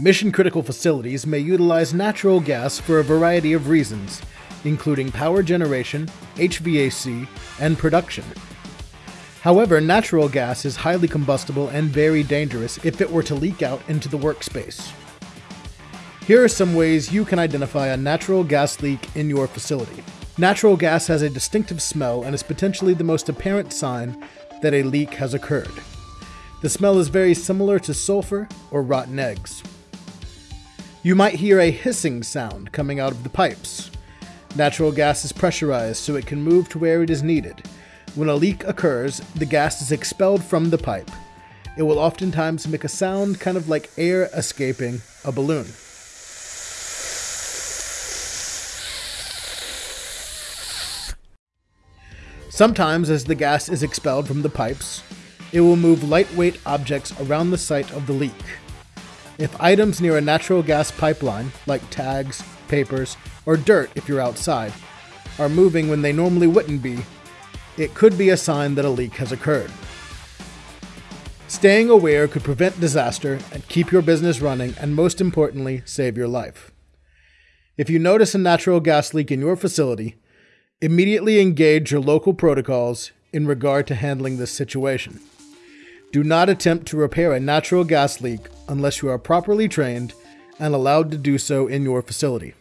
Mission critical facilities may utilize natural gas for a variety of reasons, including power generation, HVAC, and production. However, natural gas is highly combustible and very dangerous if it were to leak out into the workspace. Here are some ways you can identify a natural gas leak in your facility. Natural gas has a distinctive smell and is potentially the most apparent sign that a leak has occurred. The smell is very similar to sulfur or rotten eggs. You might hear a hissing sound coming out of the pipes. Natural gas is pressurized so it can move to where it is needed. When a leak occurs, the gas is expelled from the pipe. It will oftentimes make a sound kind of like air escaping a balloon. Sometimes, as the gas is expelled from the pipes, it will move lightweight objects around the site of the leak. If items near a natural gas pipeline, like tags, papers, or dirt if you're outside, are moving when they normally wouldn't be, it could be a sign that a leak has occurred. Staying aware could prevent disaster and keep your business running, and most importantly, save your life. If you notice a natural gas leak in your facility, immediately engage your local protocols in regard to handling this situation. Do not attempt to repair a natural gas leak unless you are properly trained and allowed to do so in your facility.